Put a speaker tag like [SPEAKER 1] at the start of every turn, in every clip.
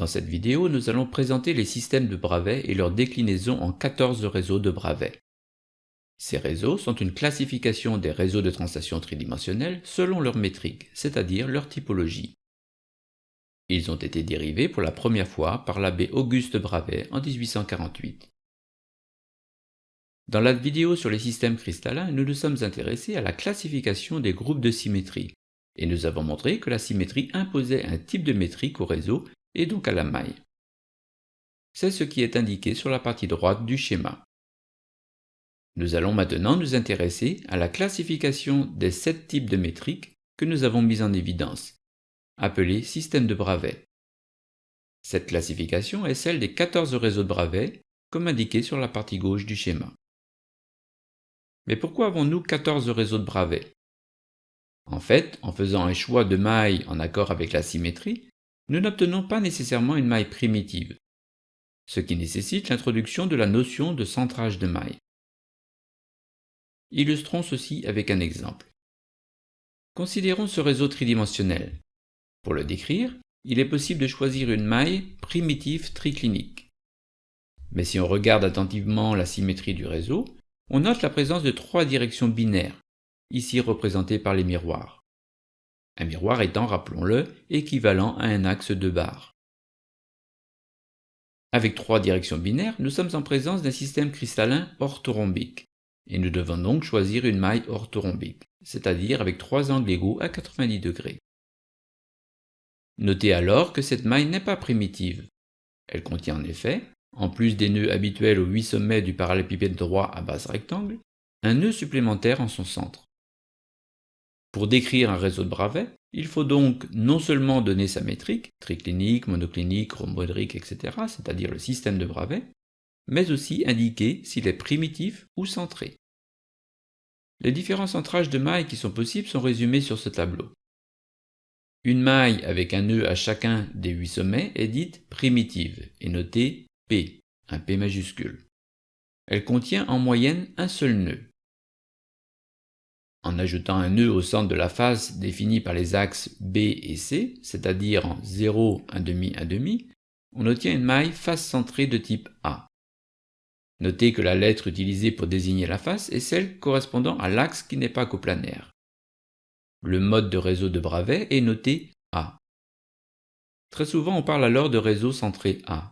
[SPEAKER 1] Dans cette vidéo, nous allons présenter les systèmes de Bravais et leur déclinaison en 14 réseaux de Bravais. Ces réseaux sont une classification des réseaux de translation tridimensionnelle selon leur métrique, c'est-à-dire leur typologie. Ils ont été dérivés pour la première fois par l'abbé Auguste Bravais en 1848. Dans la vidéo sur les systèmes cristallins, nous nous sommes intéressés à la classification des groupes de symétrie, et nous avons montré que la symétrie imposait un type de métrique au réseau et donc à la maille. C'est ce qui est indiqué sur la partie droite du schéma. Nous allons maintenant nous intéresser à la classification des sept types de métriques que nous avons mis en évidence, appelés systèmes de Bravais. Cette classification est celle des 14 réseaux de Bravais, comme indiqué sur la partie gauche du schéma. Mais pourquoi avons-nous 14 réseaux de Bravais En fait, en faisant un choix de maille en accord avec la symétrie, nous n'obtenons pas nécessairement une maille primitive, ce qui nécessite l'introduction de la notion de centrage de maille. Illustrons ceci avec un exemple. Considérons ce réseau tridimensionnel. Pour le décrire, il est possible de choisir une maille primitive triclinique. Mais si on regarde attentivement la symétrie du réseau, on note la présence de trois directions binaires, ici représentées par les miroirs un miroir étant, rappelons-le, équivalent à un axe de barres. Avec trois directions binaires, nous sommes en présence d'un système cristallin orthorhombique, et nous devons donc choisir une maille orthorhombique, c'est-à-dire avec trois angles égaux à 90 degrés. Notez alors que cette maille n'est pas primitive. Elle contient en effet, en plus des nœuds habituels aux huit sommets du parallélépipède droit à base rectangle, un nœud supplémentaire en son centre. Pour décrire un réseau de Bravais, il faut donc non seulement donner sa métrique, triclinique, monoclinique, rhomboédrique, etc., c'est-à-dire le système de Bravais, mais aussi indiquer s'il est primitif ou centré. Les différents centrages de mailles qui sont possibles sont résumés sur ce tableau. Une maille avec un nœud à chacun des huit sommets est dite primitive et notée P, un P majuscule. Elle contient en moyenne un seul nœud. En ajoutant un nœud au centre de la face défini par les axes B et C, c'est-à-dire en 0, 1,5, 1,5, on obtient une maille face centrée de type A. Notez que la lettre utilisée pour désigner la face est celle correspondant à l'axe qui n'est pas coplanaire. Le mode de réseau de Bravais est noté A. Très souvent on parle alors de réseau centré A.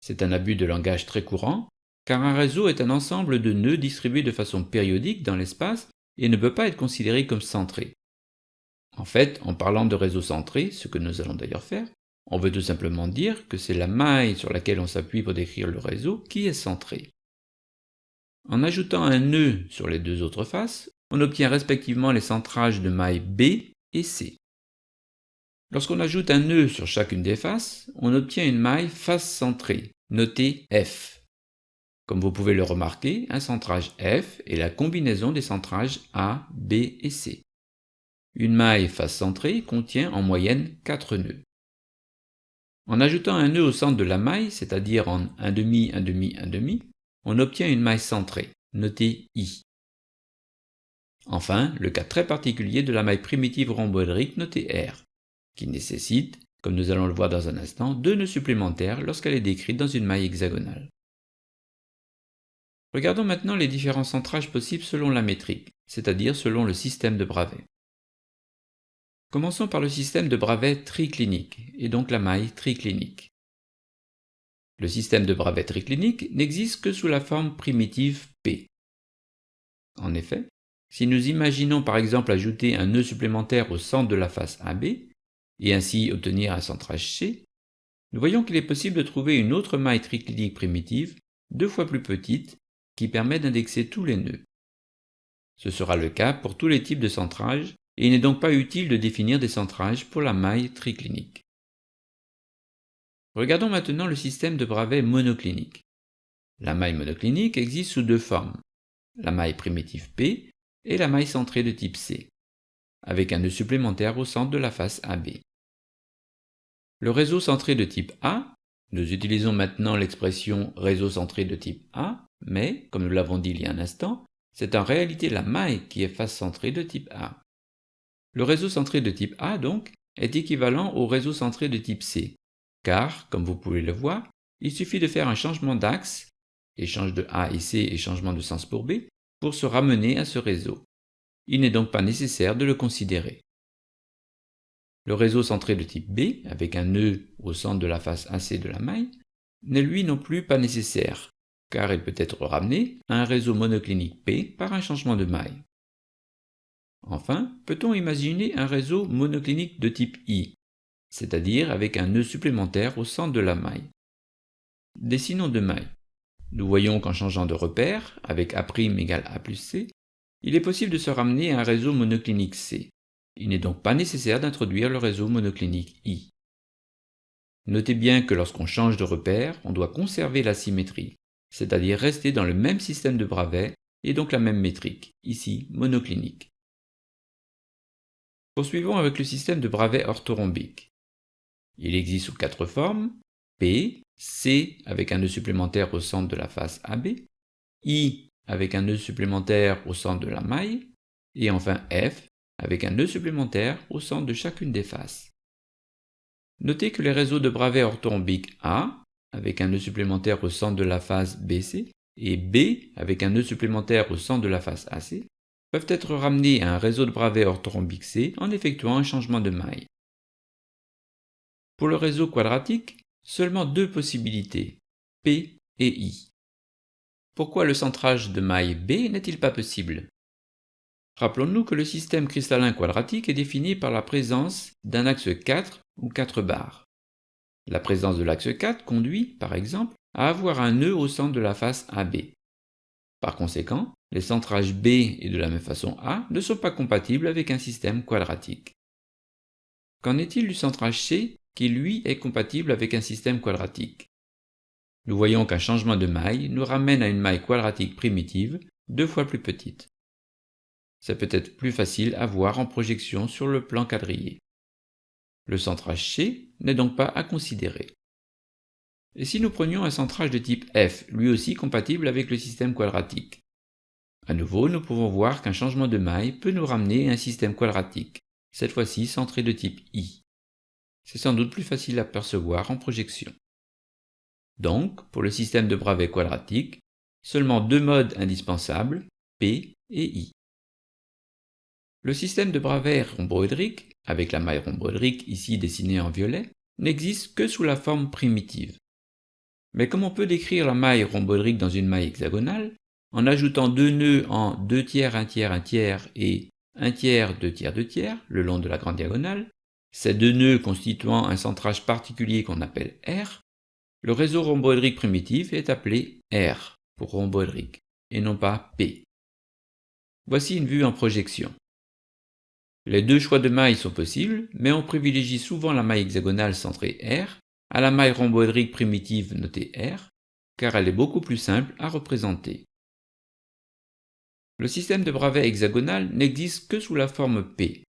[SPEAKER 1] C'est un abus de langage très courant, car un réseau est un ensemble de nœuds distribués de façon périodique dans l'espace et ne peut pas être considéré comme centré. En fait, en parlant de réseau centré, ce que nous allons d'ailleurs faire, on veut tout simplement dire que c'est la maille sur laquelle on s'appuie pour décrire le réseau qui est centré. En ajoutant un nœud sur les deux autres faces, on obtient respectivement les centrages de mailles B et C. Lorsqu'on ajoute un nœud sur chacune des faces, on obtient une maille face centrée, notée F. Comme vous pouvez le remarquer, un centrage F est la combinaison des centrages A, B et C. Une maille face centrée contient en moyenne 4 nœuds. En ajoutant un nœud au centre de la maille, c'est-à-dire en 1,5, 1,5, 1,5, on obtient une maille centrée, notée I. Enfin, le cas très particulier de la maille primitive rhomboédrique notée R, qui nécessite, comme nous allons le voir dans un instant, deux nœuds supplémentaires lorsqu'elle est décrite dans une maille hexagonale. Regardons maintenant les différents centrages possibles selon la métrique, c'est-à-dire selon le système de Bravais. Commençons par le système de Bravais triclinique, et donc la maille triclinique. Le système de Bravais triclinique n'existe que sous la forme primitive P. En effet, si nous imaginons par exemple ajouter un nœud supplémentaire au centre de la face AB, et ainsi obtenir un centrage C, nous voyons qu'il est possible de trouver une autre maille triclinique primitive, deux fois plus petite, qui permet d'indexer tous les nœuds. Ce sera le cas pour tous les types de centrage et il n'est donc pas utile de définir des centrages pour la maille triclinique. Regardons maintenant le système de Bravais monoclinique. La maille monoclinique existe sous deux formes, la maille primitive P et la maille centrée de type C, avec un nœud supplémentaire au centre de la face AB. Le réseau centré de type A, nous utilisons maintenant l'expression réseau centré de type A, mais, comme nous l'avons dit il y a un instant, c'est en réalité la maille qui est face centrée de type A. Le réseau centré de type A, donc, est équivalent au réseau centré de type C, car, comme vous pouvez le voir, il suffit de faire un changement d'axe, échange de A et C et changement de sens pour B, pour se ramener à ce réseau. Il n'est donc pas nécessaire de le considérer. Le réseau centré de type B, avec un nœud au centre de la face AC de la maille, n'est lui non plus pas nécessaire, car il peut être ramené à un réseau monoclinique P par un changement de maille. Enfin, peut-on imaginer un réseau monoclinique de type I, c'est-à-dire avec un nœud supplémentaire au centre de la maille? Dessinons deux mailles. Nous voyons qu'en changeant de repère, avec A' égale A plus C, il est possible de se ramener à un réseau monoclinique C. Il n'est donc pas nécessaire d'introduire le réseau monoclinique I. Notez bien que lorsqu'on change de repère, on doit conserver la symétrie, c'est-à-dire rester dans le même système de Bravais et donc la même métrique, ici monoclinique. Poursuivons avec le système de Bravais orthorhombique. Il existe sous quatre formes, P, C avec un nœud supplémentaire au centre de la face AB, I avec un nœud supplémentaire au centre de la maille, et enfin F avec un nœud supplémentaire au centre de chacune des faces. Notez que les réseaux de Bravais orthorhombiques A, avec un nœud supplémentaire au centre de la face BC, et B, avec un nœud supplémentaire au centre de la face AC, peuvent être ramenés à un réseau de Bravais orthorhombique C en effectuant un changement de maille. Pour le réseau quadratique, seulement deux possibilités, P et I. Pourquoi le centrage de maille B n'est-il pas possible? Rappelons-nous que le système cristallin quadratique est défini par la présence d'un axe 4 ou 4 barres. La présence de l'axe 4 conduit, par exemple, à avoir un nœud au centre de la face AB. Par conséquent, les centrages B et de la même façon A ne sont pas compatibles avec un système quadratique. Qu'en est-il du centrage C qui lui est compatible avec un système quadratique? Nous voyons qu'un changement de maille nous ramène à une maille quadratique primitive deux fois plus petite. C'est peut-être plus facile à voir en projection sur le plan quadrillé. Le centrage C n'est donc pas à considérer. Et si nous prenions un centrage de type F, lui aussi compatible avec le système quadratique? À nouveau, nous pouvons voir qu'un changement de maille peut nous ramener à un système quadratique, cette fois-ci centré de type I. C'est sans doute plus facile à percevoir en projection. Donc, pour le système de Bravais quadratique, seulement deux modes indispensables, P et I. Le système de Bravais rhomboédrique, avec la maille rhomboédrique ici dessinée en violet, n'existe que sous la forme primitive. Mais comme on peut décrire la maille rhomboédrique dans une maille hexagonale, en ajoutant deux nœuds en 2 tiers, 1 tiers, 1 tiers et 1 tiers, 2 tiers, 2 tiers le long de la grande diagonale, ces deux nœuds constituant un centrage particulier qu'on appelle R, le réseau rhomboédrique primitif est appelé R pour rhomboédrique et non pas P. Voici une vue en projection. Les deux choix de mailles sont possibles, mais on privilégie souvent la maille hexagonale centrée R à la maille rhomboédrique primitive notée R, car elle est beaucoup plus simple à représenter. Le système de Bravais hexagonal n'existe que sous la forme P.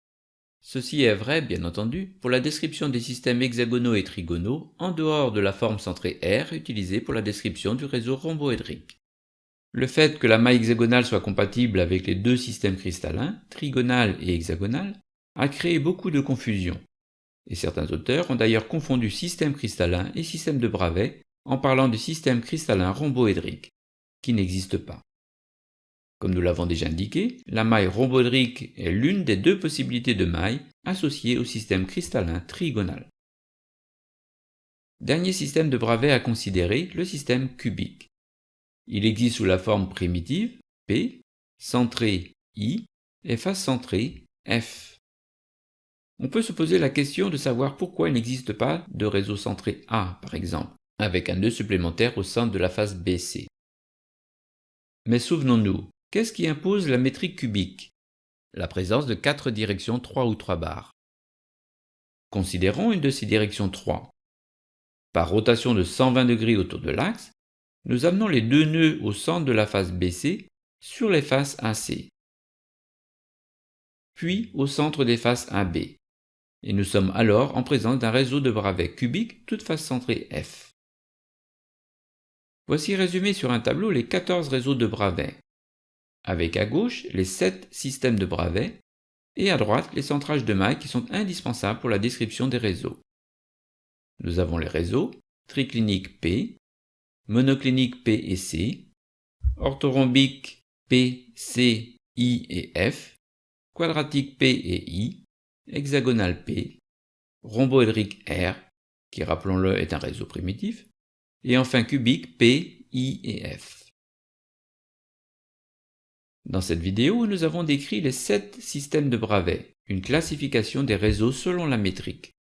[SPEAKER 1] Ceci est vrai, bien entendu, pour la description des systèmes hexagonaux et trigonaux en dehors de la forme centrée R utilisée pour la description du réseau rhomboédrique. Le fait que la maille hexagonale soit compatible avec les deux systèmes cristallins, trigonal et hexagonal, a créé beaucoup de confusion. Et certains auteurs ont d'ailleurs confondu système cristallin et système de Bravais en parlant du système cristallin rhomboédrique, qui n'existe pas. Comme nous l'avons déjà indiqué, la maille rhomboédrique est l'une des deux possibilités de maille associées au système cristallin trigonal. Dernier système de Bravais à considérer, le système cubique. Il existe sous la forme primitive P, centré I et face centrée F. On peut se poser la question de savoir pourquoi il n'existe pas de réseau centré A, par exemple, avec un nœud supplémentaire au centre de la face BC. Mais souvenons-nous, qu'est-ce qui impose la métrique cubique? La présence de quatre directions 3 ou 3 barres. Considérons une de ces directions 3. Par rotation de 120 degrés autour de l'axe, nous amenons les deux nœuds au centre de la face BC sur les faces AC, puis au centre des faces AB, et nous sommes alors en présence d'un réseau de bravets cubiques toute face centrée F. Voici résumé sur un tableau les 14 réseaux de bravets, avec à gauche les 7 systèmes de bravets et à droite les centrages de mailles qui sont indispensables pour la description des réseaux. Nous avons les réseaux triclinique P, monoclinique P et C, orthorhombique P, C, I et F, quadratique P et I, hexagonal P, rhomboédrique R, qui rappelons-le est un réseau primitif, et enfin cubique P, I et F. Dans cette vidéo, nous avons décrit les sept systèmes de Bravais, une classification des réseaux selon la métrique.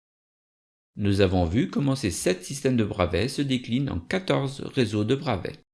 [SPEAKER 1] Nous avons vu comment ces sept systèmes de Bravais se déclinent en 14 réseaux de Bravais.